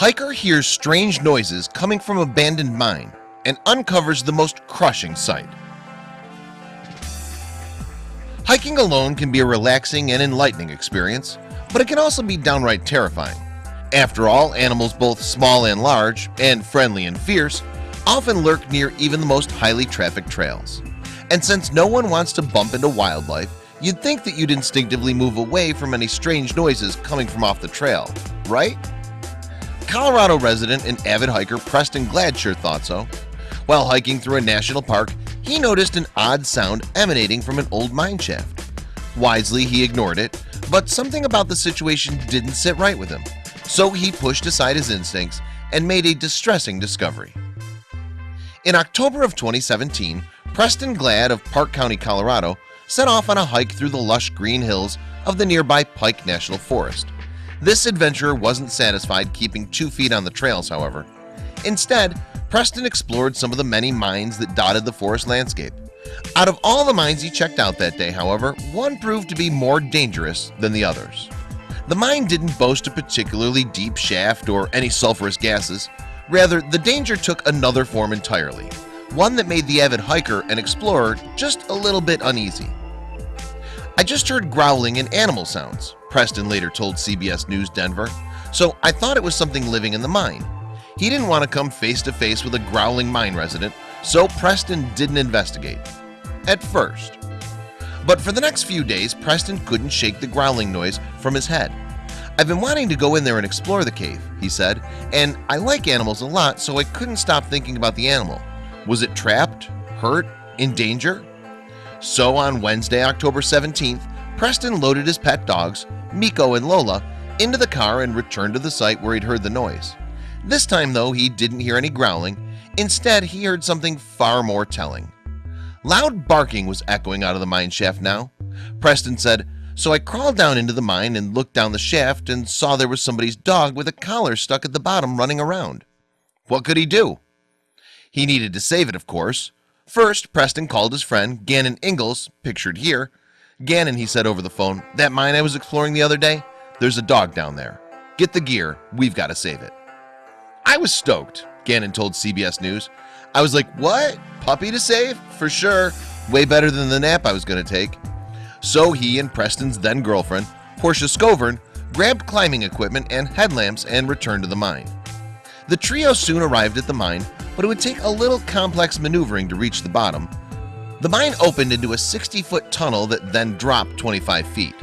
Hiker hears strange noises coming from abandoned mine and uncovers the most crushing sight. Hiking alone can be a relaxing and enlightening experience But it can also be downright terrifying. After all animals both small and large and friendly and fierce often lurk near even the most highly trafficked trails. And since no one wants to bump into wildlife You'd think that you'd instinctively move away from any strange noises coming from off the trail, right? Colorado resident and avid hiker Preston Gladsher thought so. While hiking through a national park, he noticed an odd sound emanating from an old mine shaft. Wisely he ignored it, but something about the situation didn't sit right with him. So he pushed aside his instincts and made a distressing discovery. In October of 2017 Preston Glad of Park County, Colorado set off on a hike through the lush green hills of the nearby Pike National Forest This adventurer wasn't satisfied keeping two feet on the trails however. Instead Preston explored some of the many mines that dotted the forest landscape. Out of all the mines he checked out that day However, one proved to be more dangerous than the others. The mine didn't boast a particularly deep shaft or any sulfurous gases. Rather the danger took another form entirely one that made the avid hiker and explorer just a little bit uneasy. I just heard growling and animal sounds Preston later told CBS News Denver So I thought it was something living in the mine. He didn't want to come face-to-face with a growling mine resident So Preston didn't investigate at first. But for the next few days Preston couldn't shake the growling noise from his head. I've been wanting to go in there and explore the cave he said and I like animals a lot so I couldn't stop thinking about the animal. Was it trapped hurt in danger? So on Wednesday, October 17th, Preston loaded his pet dogs, Miko and Lola, into the car and returned to the site where he'd heard the noise. This time though, he didn't hear any growling. Instead, he heard something far more telling. Loud barking was echoing out of the mine shaft now. Preston said, so I crawled down into the mine and looked down the shaft and saw there was somebody's dog with a collar stuck at the bottom running around. What could he do? He needed to save it, of course. First, Preston called his friend Gannon Ingalls, pictured here. Gannon, he said over the phone, that mine I was exploring the other day, there's a dog down there. Get the gear, we've got to save it. I was stoked, Gannon told CBS News. I was like, what? Puppy to save? For sure. Way better than the nap I was to take. So he and Preston's then girlfriend, Portia Scovern, grabbed climbing equipment and headlamps and returned to the mine. The trio soon arrived at the mine but it would take a little complex maneuvering to reach the bottom The mine opened into a 60-foot tunnel that then dropped 25 feet.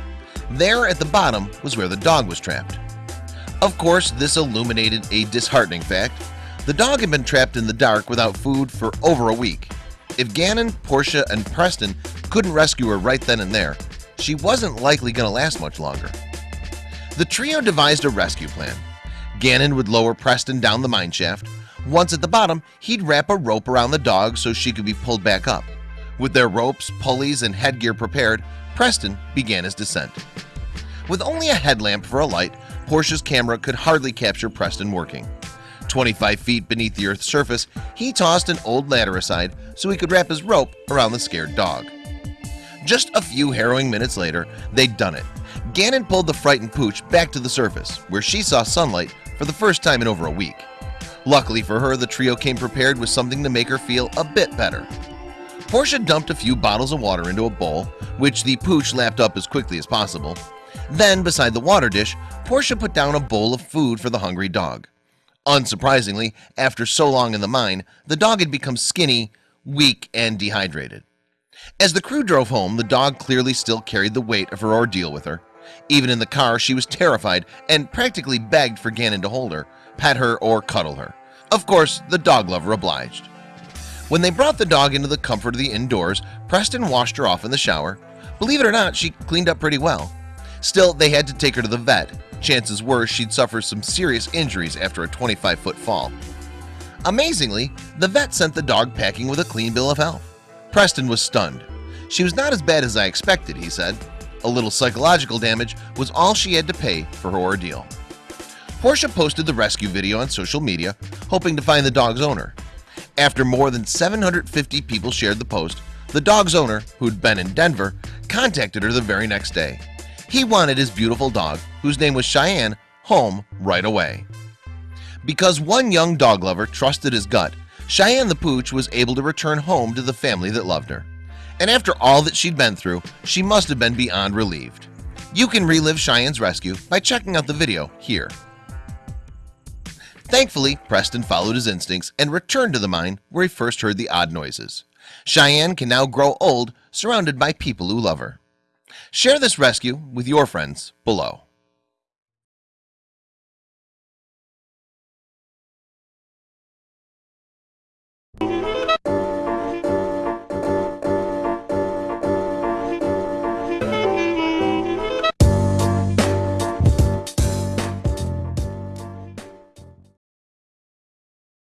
There at the bottom was where the dog was trapped. Of course this illuminated a disheartening fact. The dog had been trapped in the dark without food for over a week. If Gannon, Portia, and Preston couldn't rescue her right then and there She wasn't likely gonna last much longer. The trio devised a rescue plan. Gannon would lower Preston down the mine shaft. Once at the bottom, he'd wrap a rope around the dog so she could be pulled back up. With their ropes, pulleys, and headgear prepared, Preston began his descent. With only a headlamp for a light, Portia's camera could hardly capture Preston working. 25 feet beneath the Earth's surface, he tossed an old ladder aside so he could wrap his rope around the scared dog. Just a few harrowing minutes later, they'd done it. Gannon pulled the frightened pooch back to the surface, where she saw sunlight for the first time in over a week. Luckily for her, the trio came prepared with something to make her feel a bit better. Portia dumped a few bottles of water into a bowl, which the pooch lapped up as quickly as possible. Then, beside the water dish, Portia put down a bowl of food for the hungry dog. Unsurprisingly, after so long in the mine, the dog had become skinny, weak, and dehydrated. As the crew drove home, the dog clearly still carried the weight of her ordeal with her. Even in the car, she was terrified and practically begged for Gannon to hold her, pet her, or cuddle her. Of course, the dog lover obliged. When they brought the dog into the comfort of the indoors, Preston washed her off in the shower. Believe it or not, she cleaned up pretty well. Still, they had to take her to the vet. Chances were she'd suffer some serious injuries after a 25-foot fall. Amazingly, the vet sent the dog packing with a clean bill of health. Preston was stunned. She was not as bad as I expected, he said. A little psychological damage was all she had to pay for her ordeal. Portia posted the rescue video on social media hoping to find the dog's owner after more than 750 people shared the post the dog's owner who'd been in Denver contacted her the very next day. He wanted his beautiful dog whose name was Cheyenne home right away. Because one young dog lover trusted his gut Cheyenne the Pooch was able to return home to the family that loved her. And after all that she'd been through she must have been beyond relieved. You can relive Cheyenne's rescue by checking out the video here Thankfully Preston followed his instincts and returned to the mine where he first heard the odd noises. Cheyenne can now grow old surrounded by people who love her. Share this rescue with your friends below